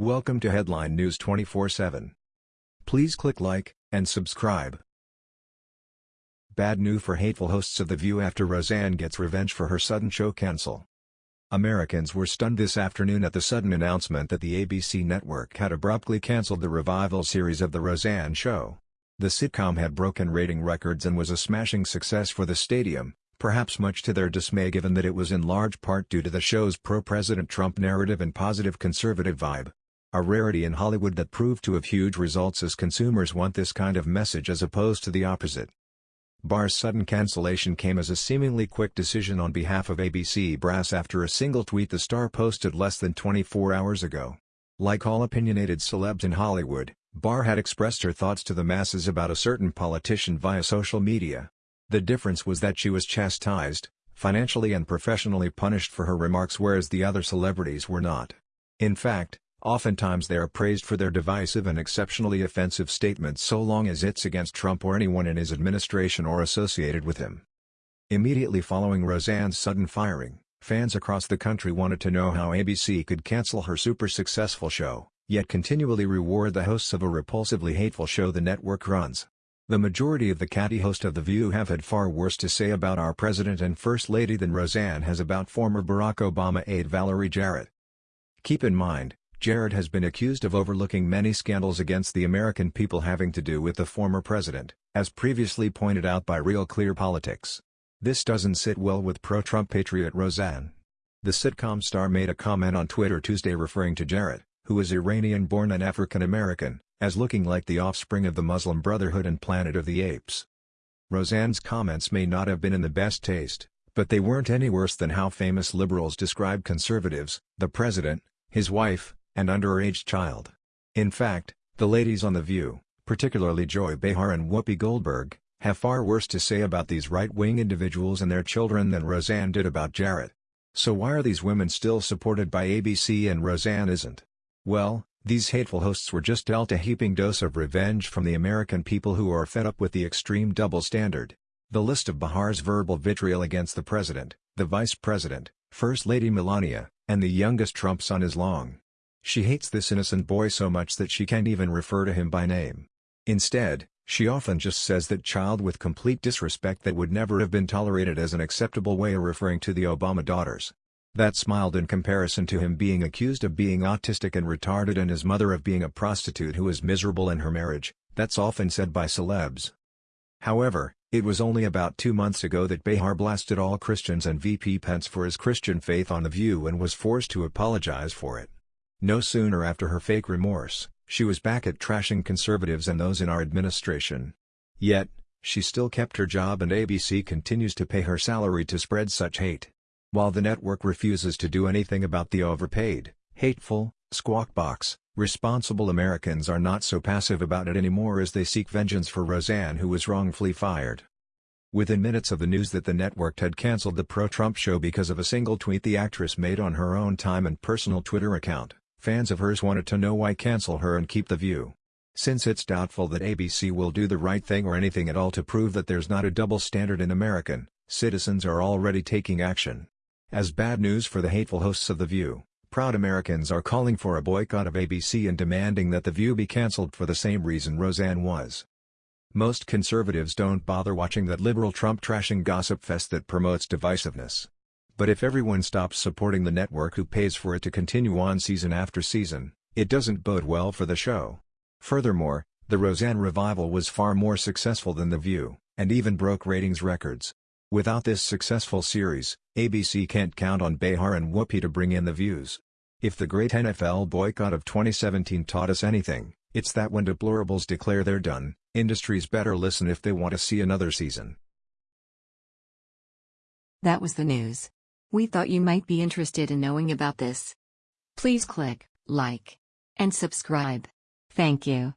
Welcome to Headline News 24/7. Please click like and subscribe. Bad news for hateful hosts of The View after Roseanne gets revenge for her sudden show cancel. Americans were stunned this afternoon at the sudden announcement that the ABC network had abruptly canceled the revival series of The Roseanne Show. The sitcom had broken rating records and was a smashing success for the stadium, perhaps much to their dismay given that it was in large part due to the show's pro-President Trump narrative and positive conservative vibe. A rarity in Hollywood that proved to have huge results as consumers want this kind of message as opposed to the opposite. Barr's sudden cancellation came as a seemingly quick decision on behalf of ABC brass after a single tweet the star posted less than 24 hours ago. Like all opinionated celebs in Hollywood, Barr had expressed her thoughts to the masses about a certain politician via social media. The difference was that she was chastised, financially and professionally punished for her remarks whereas the other celebrities were not. In fact, oftentimes they are praised for their divisive and exceptionally offensive statements so long as it's against Trump or anyone in his administration or associated with him. Immediately following Roseanne's sudden firing, fans across the country wanted to know how ABC could cancel her super successful show, yet continually reward the hosts of a repulsively hateful show the network runs. The majority of the catty host of The View have had far worse to say about our President and First Lady than Roseanne has about former Barack Obama aide Valerie Jarrett. Keep in mind, Jarrett has been accused of overlooking many scandals against the American people having to do with the former president, as previously pointed out by Real Clear Politics. This doesn't sit well with pro-Trump patriot Roseanne. The sitcom star made a comment on Twitter Tuesday referring to Jarrett, who is Iranian-born and African-American, as looking like the offspring of the Muslim Brotherhood and Planet of the Apes. Roseanne's comments may not have been in the best taste, but they weren't any worse than how famous liberals describe conservatives, the president, his wife, and underage child. In fact, the ladies on The View, particularly Joy Behar and Whoopi Goldberg, have far worse to say about these right-wing individuals and their children than Roseanne did about Jarrett. So why are these women still supported by ABC and Roseanne isn't? Well, these hateful hosts were just dealt a heaping dose of revenge from the American people who are fed up with the extreme double standard. The list of Behar's verbal vitriol against the president, the vice president, First Lady Melania, and the youngest Trump son is long. She hates this innocent boy so much that she can't even refer to him by name. Instead, she often just says that child with complete disrespect that would never have been tolerated as an acceptable way of referring to the Obama daughters. That smiled in comparison to him being accused of being autistic and retarded and his mother of being a prostitute who is miserable in her marriage, that's often said by celebs. However, it was only about two months ago that Behar blasted all Christians and VP Pence for his Christian faith on The View and was forced to apologize for it. No sooner after her fake remorse, she was back at trashing conservatives and those in our administration. Yet, she still kept her job and ABC continues to pay her salary to spread such hate. While the network refuses to do anything about the overpaid, hateful, squawk box, responsible Americans are not so passive about it anymore as they seek vengeance for Roseanne who was wrongfully fired. Within minutes of the news that the network had cancelled the pro-Trump show because of a single tweet the actress made on her own time and personal Twitter account, fans of hers wanted to know why cancel her and keep the view. Since it's doubtful that ABC will do the right thing or anything at all to prove that there's not a double standard in American, citizens are already taking action. As bad news for the hateful hosts of The View, proud Americans are calling for a boycott of ABC and demanding that The View be cancelled for the same reason Roseanne was. Most conservatives don't bother watching that liberal Trump trashing gossip fest that promotes divisiveness. But if everyone stops supporting the network who pays for it to continue on season after season, it doesn't bode well for the show. Furthermore, the Roseanne revival was far more successful than The View, and even broke ratings records. Without this successful series, ABC can't count on Behar and Whoopi to bring in the views. If the great NFL boycott of 2017 taught us anything, it's that when deplorables declare they're done, industries better listen if they want to see another season. That was the news. We thought you might be interested in knowing about this. Please click like and subscribe. Thank you.